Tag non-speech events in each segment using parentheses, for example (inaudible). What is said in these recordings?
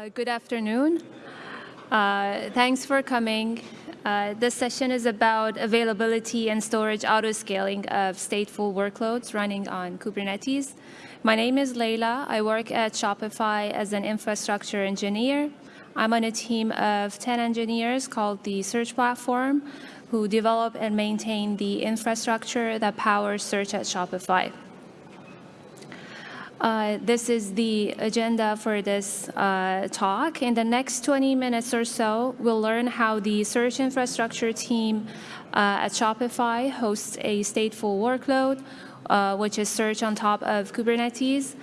Uh, good afternoon. Uh, thanks for coming. Uh, this session is about availability and storage auto-scaling of stateful workloads running on Kubernetes. My name is Leila. I work at Shopify as an infrastructure engineer. I'm on a team of 10 engineers called the Search Platform who develop and maintain the infrastructure that powers search at Shopify. Uh, this is the agenda for this uh, talk. In the next 20 minutes or so, we'll learn how the search infrastructure team uh, at Shopify hosts a stateful workload, uh, which is search on top of Kubernetes.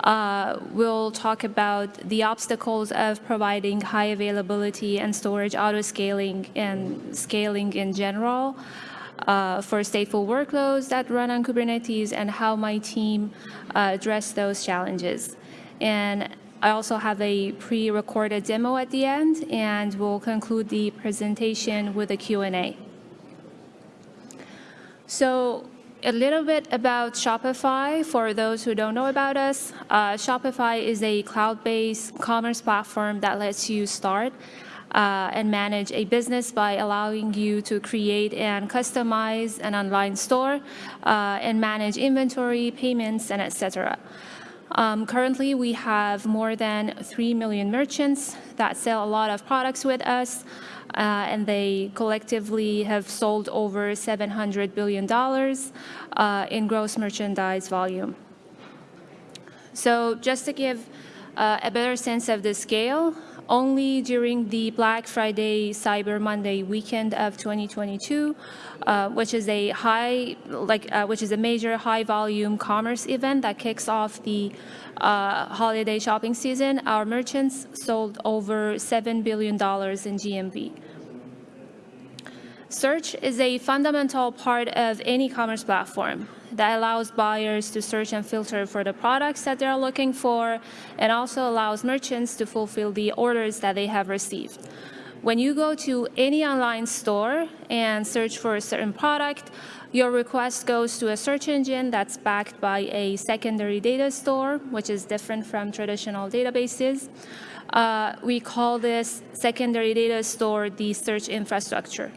Uh, we'll talk about the obstacles of providing high availability and storage auto-scaling and scaling in general uh, for stateful workloads that run on Kubernetes and how my team uh, address those challenges. And I also have a pre-recorded demo at the end, and we'll conclude the presentation with a Q&A. So a little bit about Shopify for those who don't know about us. Uh, Shopify is a cloud-based commerce platform that lets you start uh, and manage a business by allowing you to create and customize an online store uh, and manage inventory, payments, and etc. Um, currently, we have more than 3 million merchants that sell a lot of products with us, uh, and they collectively have sold over $700 billion uh, in gross merchandise volume. So just to give uh, a better sense of the scale, only during the Black Friday Cyber Monday weekend of 2022, uh, which is a high, like, uh, which is a major high volume commerce event that kicks off the uh, holiday shopping season, our merchants sold over $7 billion in GMV. Search is a fundamental part of any commerce platform that allows buyers to search and filter for the products that they're looking for and also allows merchants to fulfill the orders that they have received. When you go to any online store and search for a certain product, your request goes to a search engine that's backed by a secondary data store, which is different from traditional databases. Uh, we call this secondary data store the search infrastructure.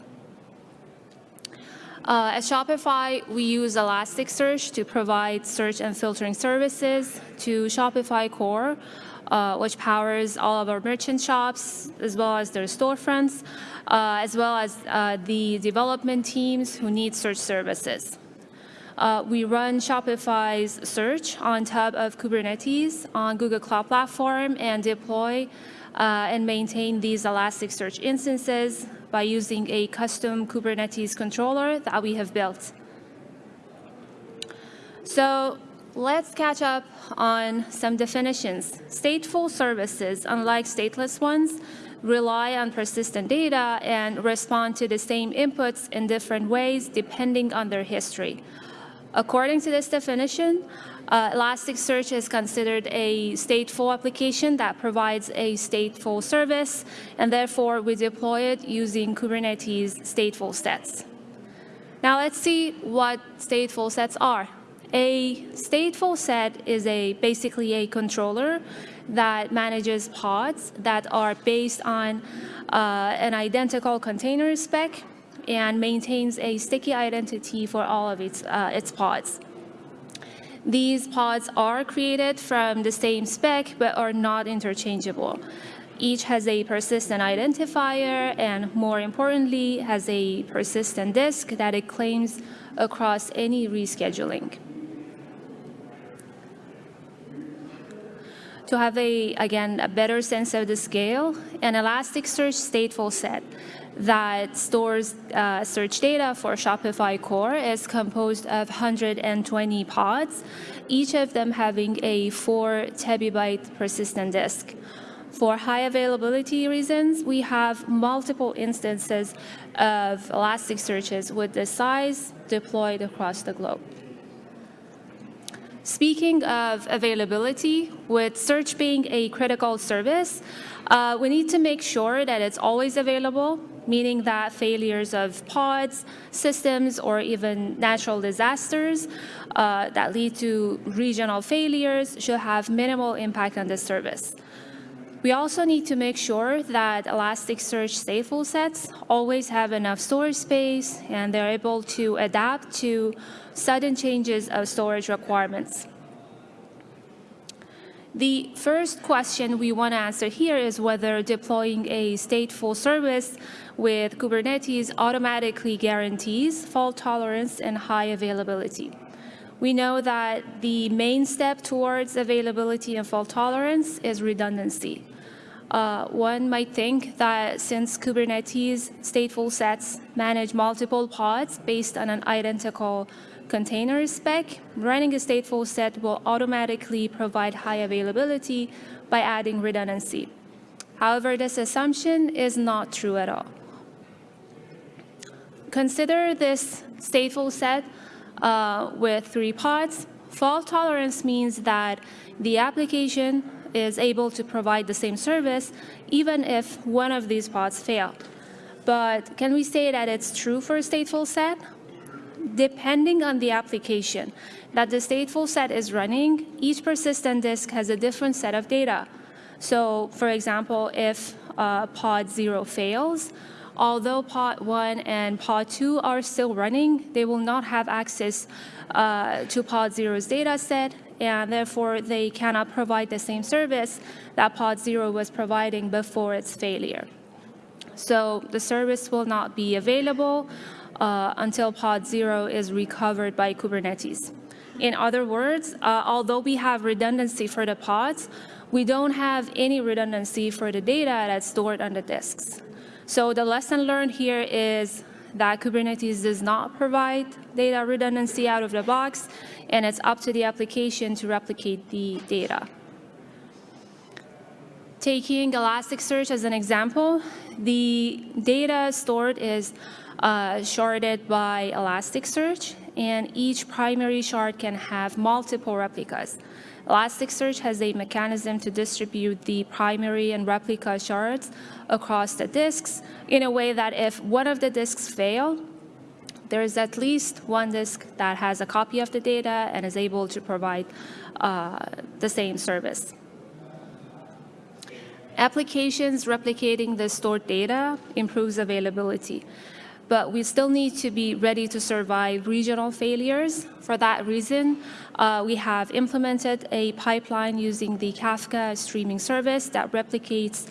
Uh, at Shopify, we use Elasticsearch to provide search and filtering services to Shopify Core, uh, which powers all of our merchant shops, as well as their storefronts, uh, as well as uh, the development teams who need search services. Uh, we run Shopify's search on top of Kubernetes on Google Cloud Platform and deploy uh, and maintain these Elasticsearch instances by using a custom Kubernetes controller that we have built. So let's catch up on some definitions. Stateful services, unlike stateless ones, rely on persistent data and respond to the same inputs in different ways depending on their history. According to this definition, uh, Elasticsearch is considered a stateful application that provides a stateful service, and therefore we deploy it using Kubernetes stateful sets. Now let's see what stateful sets are. A stateful set is a basically a controller that manages pods that are based on uh, an identical container spec and maintains a sticky identity for all of its, uh, its pods. These pods are created from the same spec, but are not interchangeable. Each has a persistent identifier and, more importantly, has a persistent disk that it claims across any rescheduling. To have a, again, a better sense of the scale, an Elasticsearch stateful set that stores uh, search data for Shopify Core is composed of 120 pods, each of them having a 4 terabyte persistent disk. For high availability reasons, we have multiple instances of Elasticsearches with this size deployed across the globe. Speaking of availability, with search being a critical service, uh, we need to make sure that it's always available, meaning that failures of pods, systems, or even natural disasters uh, that lead to regional failures should have minimal impact on the service. We also need to make sure that Elasticsearch stateful sets always have enough storage space and they're able to adapt to sudden changes of storage requirements. The first question we want to answer here is whether deploying a stateful service with Kubernetes automatically guarantees fault tolerance and high availability. We know that the main step towards availability and fault tolerance is redundancy. Uh, one might think that since Kubernetes stateful sets manage multiple pods based on an identical container spec, running a stateful set will automatically provide high availability by adding redundancy. However, this assumption is not true at all. Consider this stateful set uh, with three pods. Fault tolerance means that the application is able to provide the same service even if one of these pods fail. But can we say that it's true for a stateful set? Depending on the application that the stateful set is running, each persistent disk has a different set of data. So for example, if uh, pod 0 fails, although pod 1 and pod 2 are still running, they will not have access uh, to pod 0's data set, and therefore they cannot provide the same service that pod 0 was providing before its failure. So the service will not be available uh, until pod 0 is recovered by Kubernetes. In other words, uh, although we have redundancy for the pods, we don't have any redundancy for the data that's stored on the disks. So the lesson learned here is that Kubernetes does not provide data redundancy out of the box, and it's up to the application to replicate the data. Taking Elasticsearch as an example, the data stored is sharded by Elasticsearch, and each primary shard can have multiple replicas. Elasticsearch has a mechanism to distribute the primary and replica shards across the disks in a way that if one of the disks fail, there is at least one disk that has a copy of the data and is able to provide uh, the same service. Applications replicating the stored data improves availability but we still need to be ready to survive regional failures. For that reason, uh, we have implemented a pipeline using the Kafka streaming service that replicates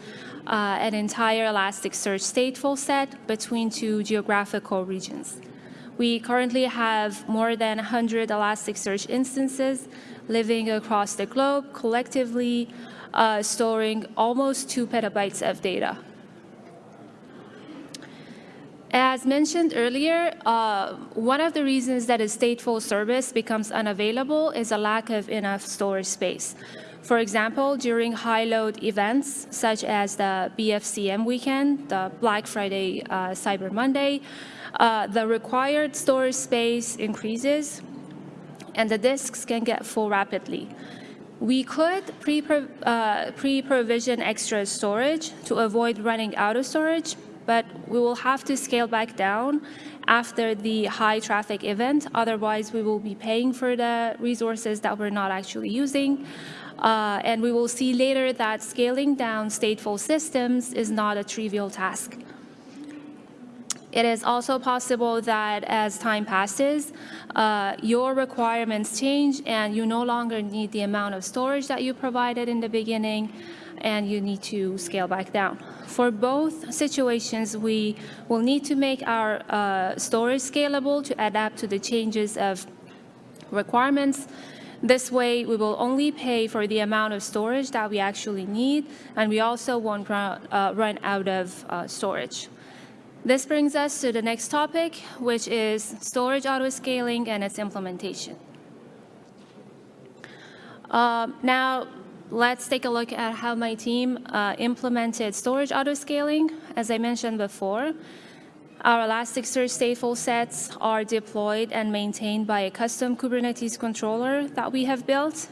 uh, an entire Elasticsearch stateful set between two geographical regions. We currently have more than 100 Elasticsearch instances living across the globe, collectively uh, storing almost two petabytes of data. As mentioned earlier, uh, one of the reasons that a stateful service becomes unavailable is a lack of enough storage space. For example, during high load events such as the BFCM weekend, the Black Friday, uh, Cyber Monday, uh, the required storage space increases and the disks can get full rapidly. We could uh, pre-provision pre extra storage to avoid running out of storage, but we will have to scale back down after the high traffic event. Otherwise, we will be paying for the resources that we're not actually using. Uh, and we will see later that scaling down stateful systems is not a trivial task. It is also possible that as time passes, uh, your requirements change and you no longer need the amount of storage that you provided in the beginning and you need to scale back down. For both situations, we will need to make our uh, storage scalable to adapt to the changes of requirements. This way, we will only pay for the amount of storage that we actually need, and we also won't run, uh, run out of uh, storage. This brings us to the next topic, which is storage auto-scaling and its implementation. Uh, now, let's take a look at how my team uh, implemented storage autoscaling. As I mentioned before, our Elasticsearch stateful sets are deployed and maintained by a custom Kubernetes controller that we have built.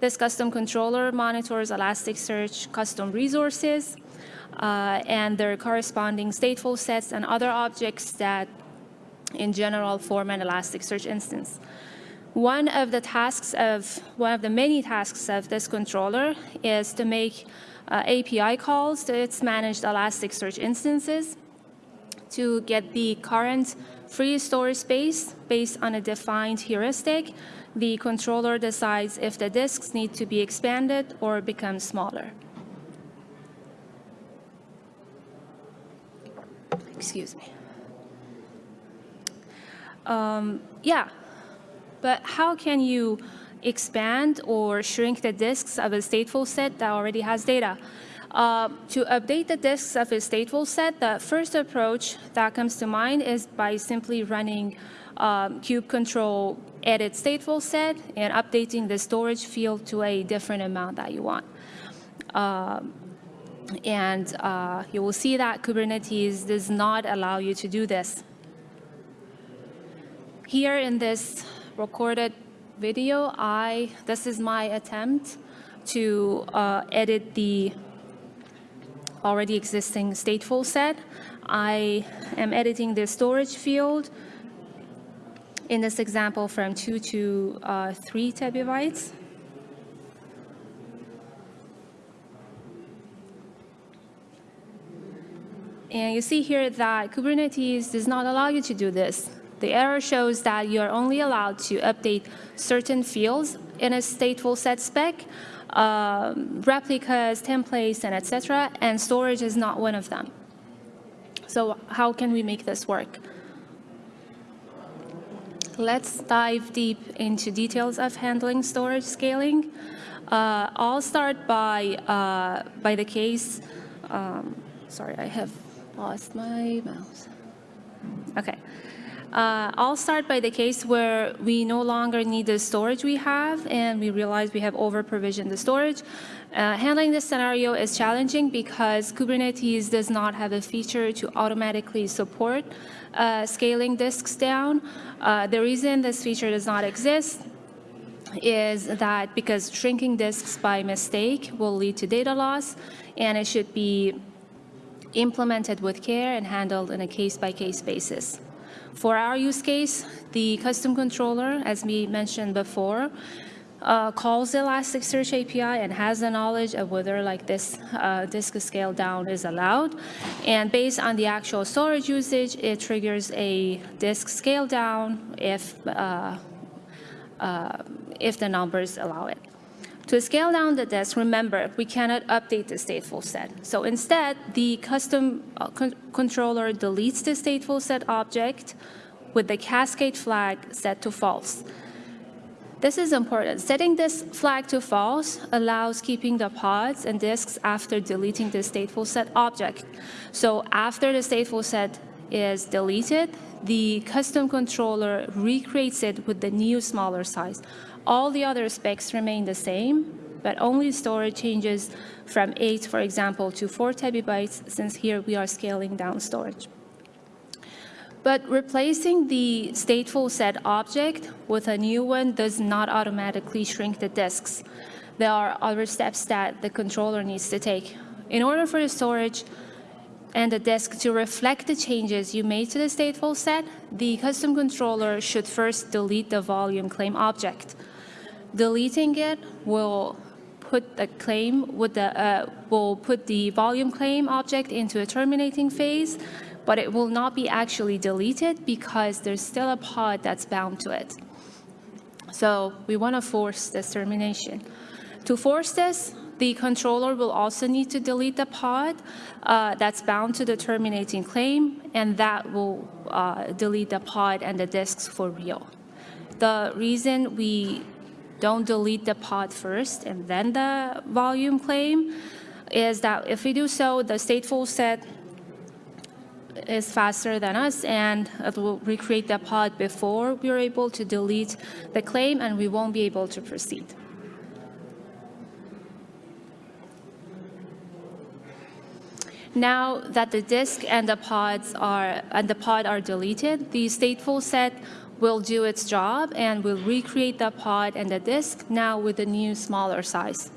This custom controller monitors Elasticsearch custom resources uh, and their corresponding stateful sets and other objects that in general form an Elasticsearch instance. One of the tasks of, one of the many tasks of this controller is to make uh, API calls to its managed Elasticsearch instances to get the current free storage space based on a defined heuristic. The controller decides if the disks need to be expanded or become smaller. Excuse me. Um, yeah, but how can you expand or shrink the disks of a stateful set that already has data? Uh, to update the disks of a stateful set, the first approach that comes to mind is by simply running um, kube control edit stateful set and updating the storage field to a different amount that you want. Um, and uh, you will see that Kubernetes does not allow you to do this. Here in this recorded video, I this is my attempt to uh, edit the already existing stateful set. I am editing the storage field in this example from 2 to uh, 3 terabytes. And you see here that Kubernetes does not allow you to do this. The error shows that you're only allowed to update certain fields in a stateful set spec, um, replicas, templates, and etc. And storage is not one of them. So how can we make this work? Let's dive deep into details of handling storage scaling. Uh, I'll start by, uh, by the case, um, sorry, I have lost my mouse. Okay. Uh, I'll start by the case where we no longer need the storage we have and we realize we have over-provisioned the storage. Uh, handling this scenario is challenging because Kubernetes does not have a feature to automatically support uh, scaling disks down. Uh, the reason this feature does not exist is that because shrinking disks by mistake will lead to data loss and it should be implemented with care and handled on a case-by-case -case basis. For our use case, the custom controller, as we mentioned before, uh, calls the Elasticsearch API and has the knowledge of whether like this uh, disk scale down is allowed. And based on the actual storage usage, it triggers a disk scale down if, uh, uh if the numbers allow it. To scale down the disk, remember, we cannot update the stateful set. So instead, the custom uh, con controller deletes the stateful set object with the cascade flag set to false. This is important. Setting this flag to false allows keeping the pods and disks after deleting the stateful set object. So after the stateful set is deleted, the custom controller recreates it with the new smaller size. All the other specs remain the same, but only storage changes from 8, for example, to 4 terabytes, since here we are scaling down storage. But replacing the stateful set object with a new one does not automatically shrink the disks. There are other steps that the controller needs to take. In order for the storage and the disk to reflect the changes you made to the stateful set, the custom controller should first delete the volume claim object. Deleting it will put the claim with the uh, will put the volume claim object into a terminating phase, but it will not be actually deleted because there's still a pod that's bound to it. So we want to force this termination. To force this, the controller will also need to delete the pod uh, that's bound to the terminating claim, and that will uh, delete the pod and the disks for real. The reason we don't delete the pod first and then the volume claim is that if we do so, the stateful set is faster than us and it will recreate the pod before we're able to delete the claim and we won't be able to proceed. Now that the disk and the pods are and the pod are deleted, the stateful set will do its job and will recreate the pod and the disk now with a new smaller size.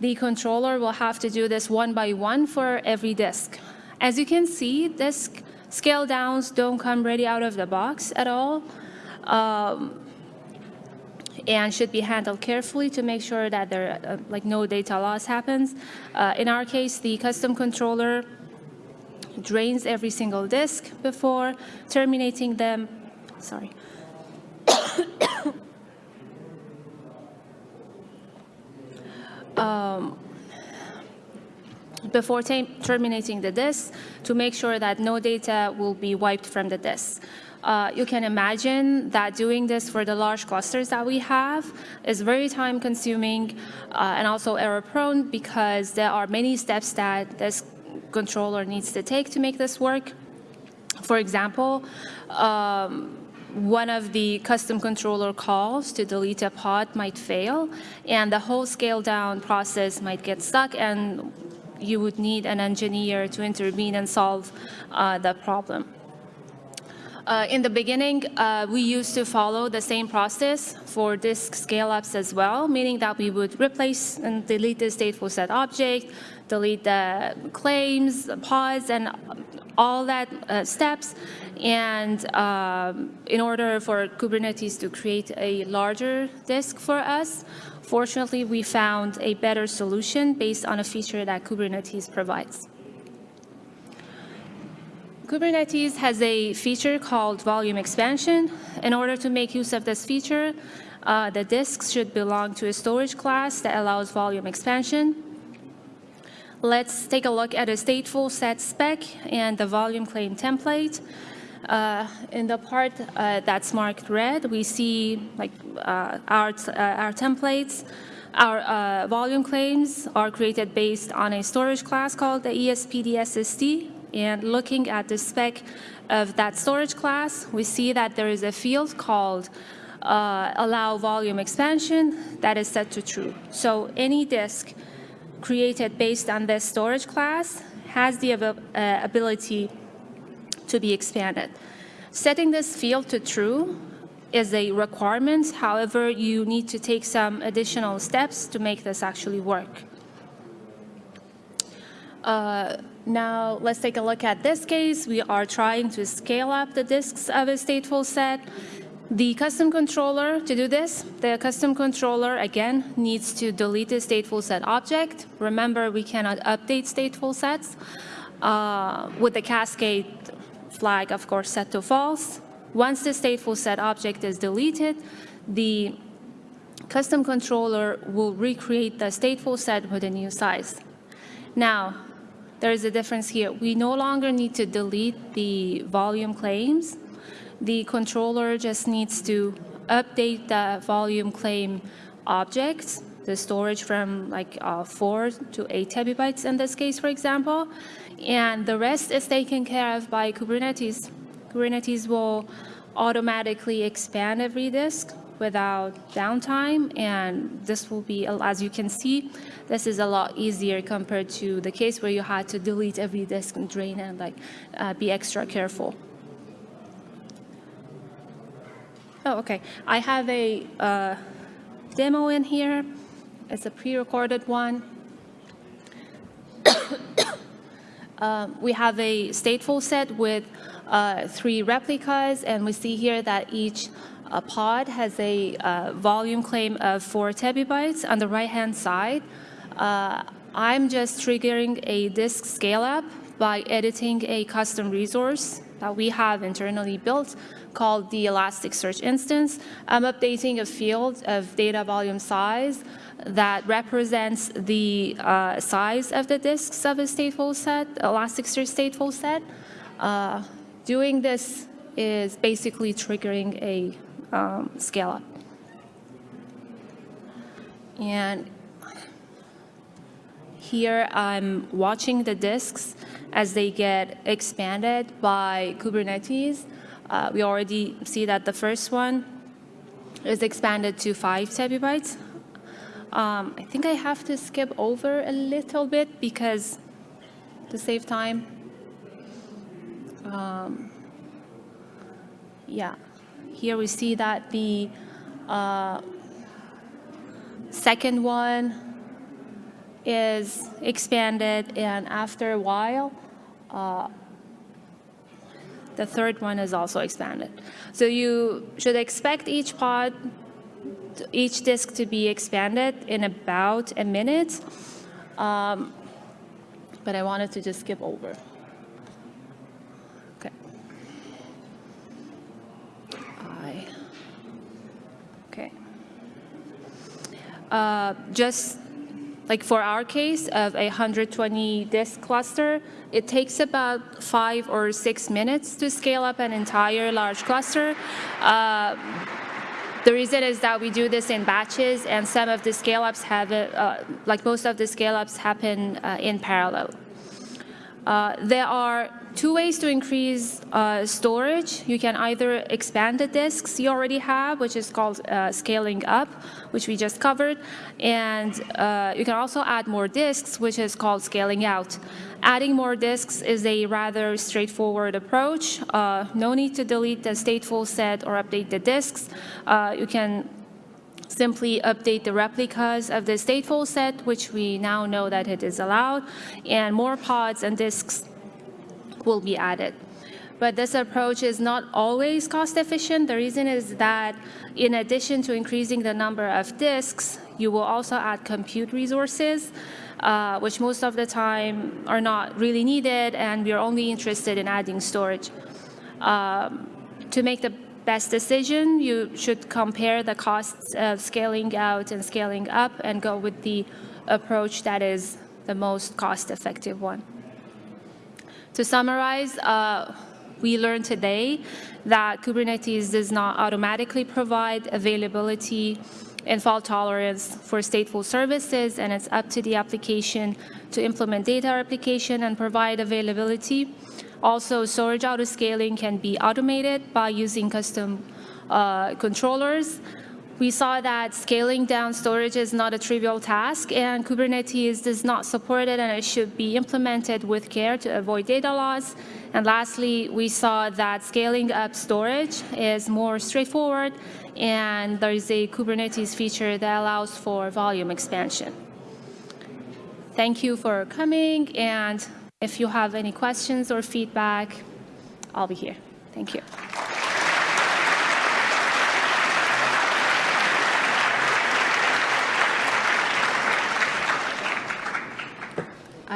The controller will have to do this one by one for every disk. As you can see, disk scale downs don't come ready out of the box at all. Um, and should be handled carefully to make sure that there, uh, like no data loss happens. Uh, in our case, the custom controller drains every single disk before terminating them. Sorry. (coughs) um, before terminating the disk to make sure that no data will be wiped from the disk. Uh, you can imagine that doing this for the large clusters that we have is very time consuming uh, and also error prone because there are many steps that this controller needs to take to make this work. For example, um, one of the custom controller calls to delete a pod might fail, and the whole scale down process might get stuck, and you would need an engineer to intervene and solve uh, the problem. Uh, in the beginning, uh, we used to follow the same process for disk scale-ups as well, meaning that we would replace and delete the stateful set object, delete the claims, pods, and all that uh, steps. And um, in order for Kubernetes to create a larger disk for us, fortunately, we found a better solution based on a feature that Kubernetes provides. Kubernetes has a feature called volume expansion. In order to make use of this feature, uh, the disks should belong to a storage class that allows volume expansion. Let's take a look at a stateful set spec and the volume claim template. Uh, in the part uh, that's marked red, we see like uh, our, uh, our templates. Our uh, volume claims are created based on a storage class called the ESPD SSD, and looking at the spec of that storage class, we see that there is a field called uh, allow volume expansion that is set to true. So any disk created based on this storage class has the uh, ability to be expanded. Setting this field to true is a requirement. However, you need to take some additional steps to make this actually work. Uh, now, let's take a look at this case. We are trying to scale up the disks of a stateful set. The custom controller, to do this, the custom controller, again, needs to delete the stateful set object. Remember, we cannot update stateful sets uh, with the cascade flag, of course, set to false. Once the stateful set object is deleted, the custom controller will recreate the stateful set with a new size. Now, there is a difference here. We no longer need to delete the volume claims. The controller just needs to update the volume claim objects, the storage from like uh, four to eight terabytes in this case, for example. And the rest is taken care of by Kubernetes. Kubernetes will automatically expand every disk without downtime. And this will be, as you can see, this is a lot easier compared to the case where you had to delete every disk and drain and like uh, be extra careful. Oh, okay. I have a uh, demo in here. It's a pre-recorded one. (coughs) um, we have a stateful set with uh, three replicas, and we see here that each a pod has a uh, volume claim of 4 terabytes on the right-hand side. Uh, I'm just triggering a disk scale-up by editing a custom resource that we have internally built called the Elasticsearch instance. I'm updating a field of data volume size that represents the uh, size of the disks of a stateful set, Elasticsearch stateful set. Uh, doing this is basically triggering a um, scale up. And here I'm watching the disks as they get expanded by Kubernetes. Uh, we already see that the first one is expanded to five terabytes. Um, I think I have to skip over a little bit because to save time. Um, yeah. Here we see that the uh, second one is expanded, and after a while, uh, the third one is also expanded. So you should expect each pod each disk to be expanded in about a minute. Um, but I wanted to just skip over. Okay. Uh, just like for our case of a 120 disk cluster, it takes about five or six minutes to scale up an entire large cluster. Uh, the reason is that we do this in batches, and some of the scale-ups have, uh, like most of the scale-ups happen uh, in parallel. Uh, there are two ways to increase uh, storage. You can either expand the disks you already have, which is called uh, scaling up, which we just covered, and uh, you can also add more disks, which is called scaling out. Adding more disks is a rather straightforward approach. Uh, no need to delete the stateful set or update the disks. Uh, you can simply update the replicas of the stateful set, which we now know that it is allowed, and more pods and disks will be added. But this approach is not always cost efficient. The reason is that in addition to increasing the number of disks, you will also add compute resources, uh, which most of the time are not really needed, and we are only interested in adding storage. Um, to make the best decision, you should compare the costs of scaling out and scaling up and go with the approach that is the most cost-effective one. To summarize, uh, we learned today that Kubernetes does not automatically provide availability and fault tolerance for stateful services, and it's up to the application to implement data replication and provide availability. Also, storage autoscaling can be automated by using custom uh, controllers we saw that scaling down storage is not a trivial task, and Kubernetes does not support it, and it should be implemented with care to avoid data loss. And lastly, we saw that scaling up storage is more straightforward, and there is a Kubernetes feature that allows for volume expansion. Thank you for coming, and if you have any questions or feedback, I'll be here. Thank you.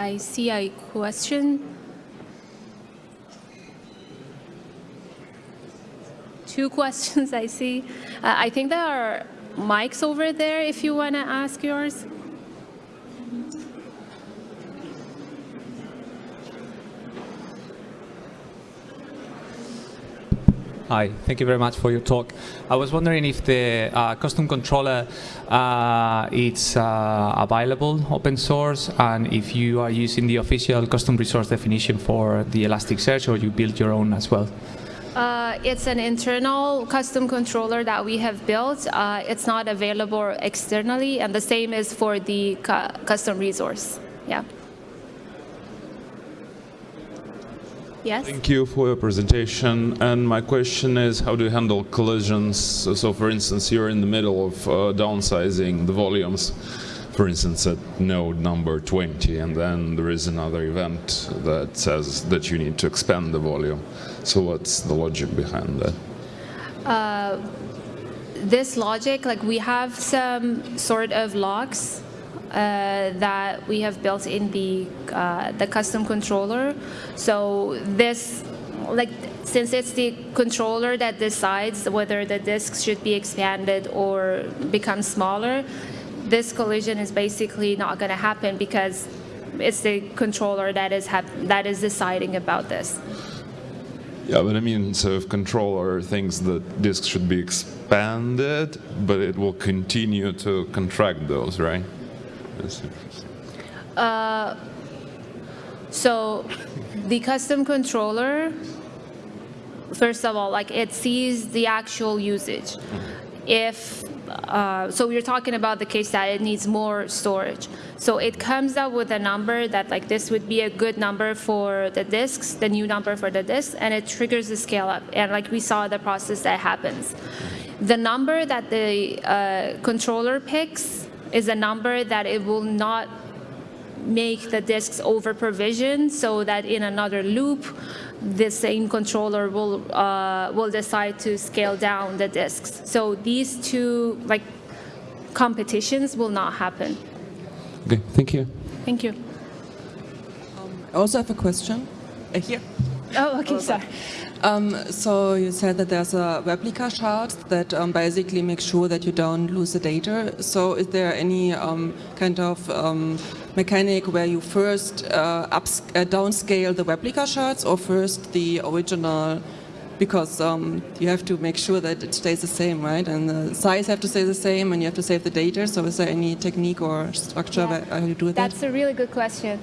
I see a question. Two (laughs) questions I see. Uh, I think there are mics over there if you want to ask yours. Hi, thank you very much for your talk. I was wondering if the uh, custom controller uh, is uh, available open source and if you are using the official custom resource definition for the Elasticsearch or you build your own as well. Uh, it's an internal custom controller that we have built. Uh, it's not available externally, and the same is for the cu custom resource. Yeah. Yes. Thank you for your presentation. And my question is, how do you handle collisions? So, so for instance, you're in the middle of uh, downsizing the volumes, for instance, at node number 20, and then there is another event that says that you need to expand the volume. So what's the logic behind that? Uh, this logic, like we have some sort of logs uh, that we have built in the uh, the custom controller. So this, like, since it's the controller that decides whether the disk should be expanded or become smaller, this collision is basically not going to happen because it's the controller that is that is deciding about this. Yeah, but I mean, so if controller thinks that disks should be expanded, but it will continue to contract those, right? That's interesting. Uh, so the custom controller, first of all, like it sees the actual usage. If uh, so we're talking about the case that it needs more storage. So it comes up with a number that like this would be a good number for the disks, the new number for the disks, and it triggers the scale up. And like we saw the process that happens. The number that the uh, controller picks is a number that it will not make the disks over provisioned so that in another loop the same controller will uh, will decide to scale down the disks. So these two like competitions will not happen. Okay, thank you. Thank you. I also have a question. Uh, here. Oh, okay, sorry. Um, so you said that there's a replica shard that um, basically makes sure that you don't lose the data. So is there any um, kind of um, mechanic where you first uh, ups uh, downscale the replica shards or first the original? Because um, you have to make sure that it stays the same, right? And the size have to stay the same, and you have to save the data. So is there any technique or structure Yeah. where you do that? That's a really good question.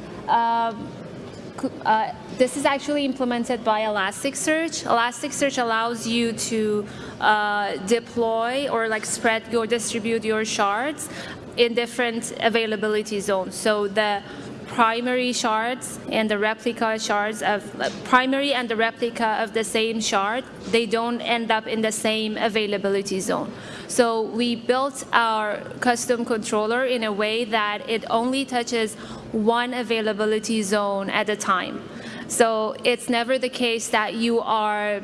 Uh, this is actually implemented by Elasticsearch. Elasticsearch allows you to uh, deploy or like spread or distribute your shards in different availability zones. So the primary shards and the replica shards of uh, primary and the replica of the same shard, they don't end up in the same availability zone. So we built our custom controller in a way that it only touches one availability zone at a time. So it's never the case that you are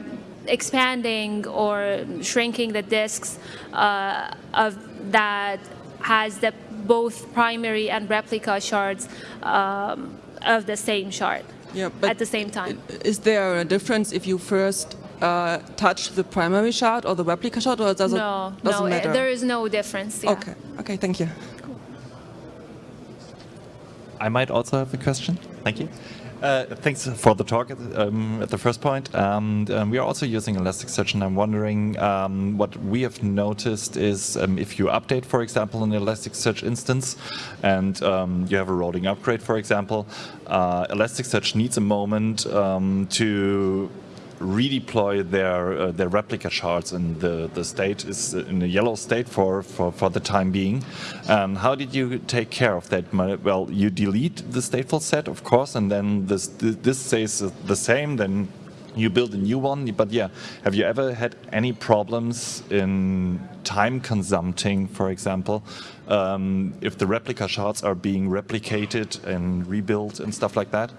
expanding or shrinking the disks uh, of that has the both primary and replica shards um, of the same shard Yeah, but at the same time. Is there a difference if you first uh, touch the primary shard or the replica shard, or does No, it doesn't no, matter? it, there is no difference. yeah. Okay, okay, thank you. I might also have a question. Thank you. Uh, thanks for the talk at, um, at the first point. Um, um, we are also using Elasticsearch, and I'm wondering um, what we have noticed is um, if you update, for example, an Elasticsearch instance, and um, you have a rolling upgrade, for example, uh, Elasticsearch needs a moment to redeploy their uh, their replica shards and the the state is in a yellow state for for for the time being. Um, how did you take care of that? Well you delete the stateful set of course and then this this stays the same then you build a new one. But yeah have you ever had any problems in time consuming for example? Um, if the replica shards are being replicated and rebuilt and stuff like that?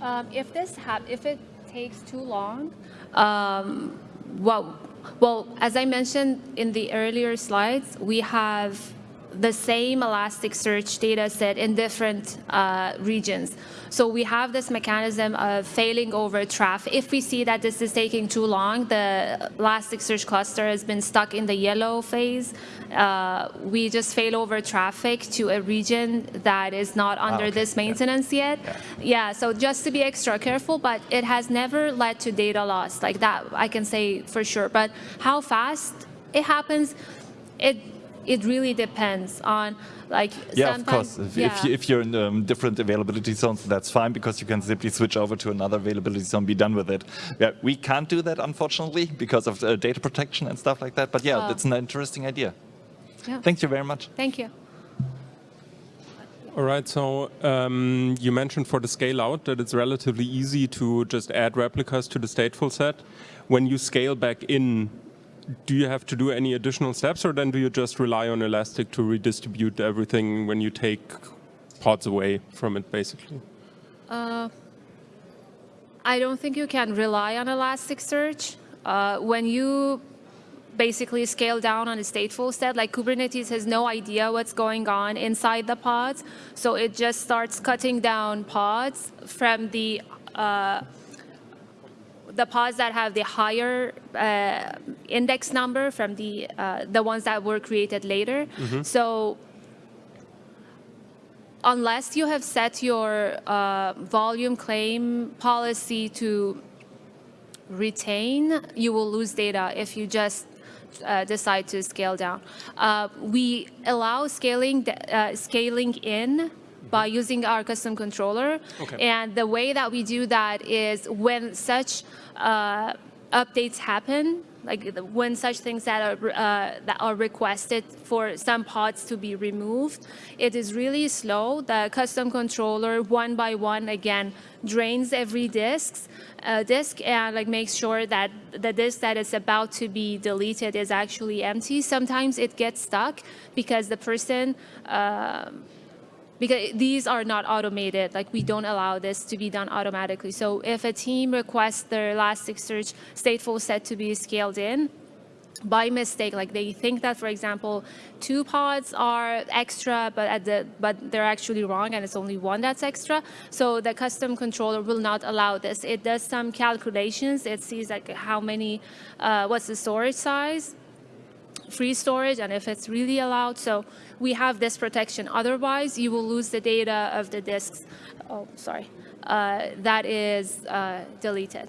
Um, if this if it takes too long, um, well, well, as I mentioned in the earlier slides, we have the same Elasticsearch data set in different uh, regions. So we have this mechanism of failing over traffic. If we see that this is taking too long, the Elasticsearch cluster has been stuck in the yellow phase, uh, we just fail over traffic to a region that is not under okay. this Yeah. maintenance yet. Yeah. so just to be extra careful, but it has never led to data loss like that, I can say for sure. But how fast it happens, it it really depends on like Yeah, of course. If, yeah. if, you, if you're in um, different availability zones, that's fine because you can simply switch over to another availability zone, be done with it. Yeah, we can't do that, unfortunately, because of uh, data protection and stuff like that. But yeah, Oh. that's an interesting idea. Yeah. Thank you very much. Thank you. All right, so um, you mentioned for the scale out that it's relatively easy to just add replicas to the stateful set. When you scale back in, do you have to do any additional steps or then do you just rely on Elastic to redistribute everything when you take pods away from it basically? I don't think you can rely on Elasticsearch. Uh, when you basically scale down on a stateful set, like Kubernetes has no idea what's going on inside the pods, so it just starts cutting down pods from the uh, the pods that have the higher uh, index number from the uh, the ones that were created later. So unless you have set your uh, volume claim policy to retain, you will lose data if you just uh, decide to scale down. Uh, we allow scaling uh, scaling in by using our custom controller. Okay. And the way that we do that is when such uh, updates happen, like when such things that are uh, that are requested for some pods to be removed, it is really slow. The custom controller, one by one, again drains every disk, uh, disk and like makes sure that the disk that is about to be deleted is actually empty. Sometimes it gets stuck because the person. um because these are not automated. Like we don't allow this to be done automatically. So if a team requests their Elasticsearch stateful set to be scaled in, by mistake, like they think that, for example, two pods are extra, but at the but they're actually wrong, and it's only one that's extra. So the custom controller will not allow this. It does some calculations. It sees like how many, uh, what's the storage size, free storage, and if it's really allowed. So we have this protection. Otherwise, you will lose the data of the disks. Oh, sorry, uh, that is uh, deleted.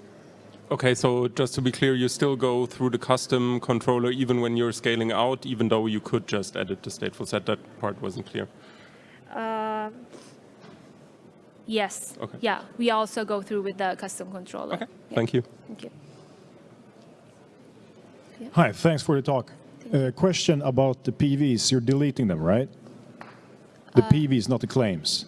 Okay, so just to be clear, you still go through the custom controller even when you're scaling out, even though you could just edit the stateful set. That part wasn't clear. Yes. Okay. Yeah, we also go through with the custom controller. Okay, Yeah. thank you. Thank you. Hi, thanks for the talk. Uh, question about the PVs. You're deleting them, right? The PVs, not the claims.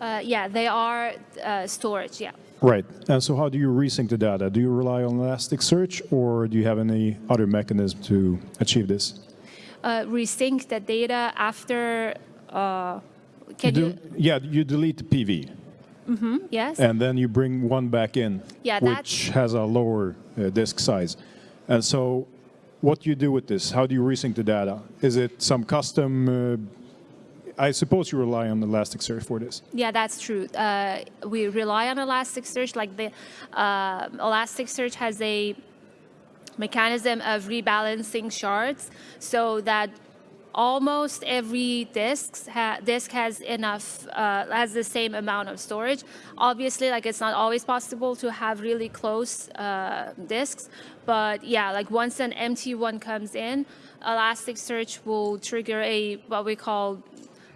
Uh, yeah, they are uh, storage. Yeah. Right. And so how do you resync the data? Do you rely on Elasticsearch or do you have any other mechanism to achieve this? Uh, resync the data after. Uh, can you you? yeah, you delete the PV yes. and then you bring one back in, Yeah, which has a lower uh, disk size. And so what do you do with this? How do you resync the data? Is it some custom... Uh, I suppose you rely on Elasticsearch for this. Yeah, that's true. Uh, we rely on Elasticsearch. Like the uh, Elasticsearch has a mechanism of rebalancing shards so that almost every disk, ha- disk has enough, uh, has the same amount of storage. Obviously, like it's not always possible to have really close uh, disks, but yeah, like once an empty one comes in, Elasticsearch will trigger a what we call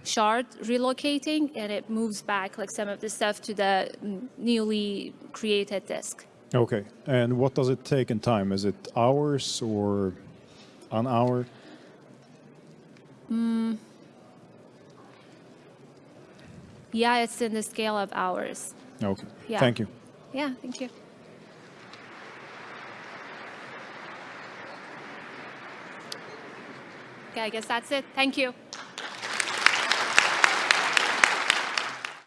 shard relocating, and it moves back like some of the stuff to the newly created disk. Okay. And what does it take in time? Is it hours or an hour? Mm. Yeah, it's in the scale of hours. Okay. Yeah. Thank you. Yeah, thank you. Okay, I guess that's it. Thank you.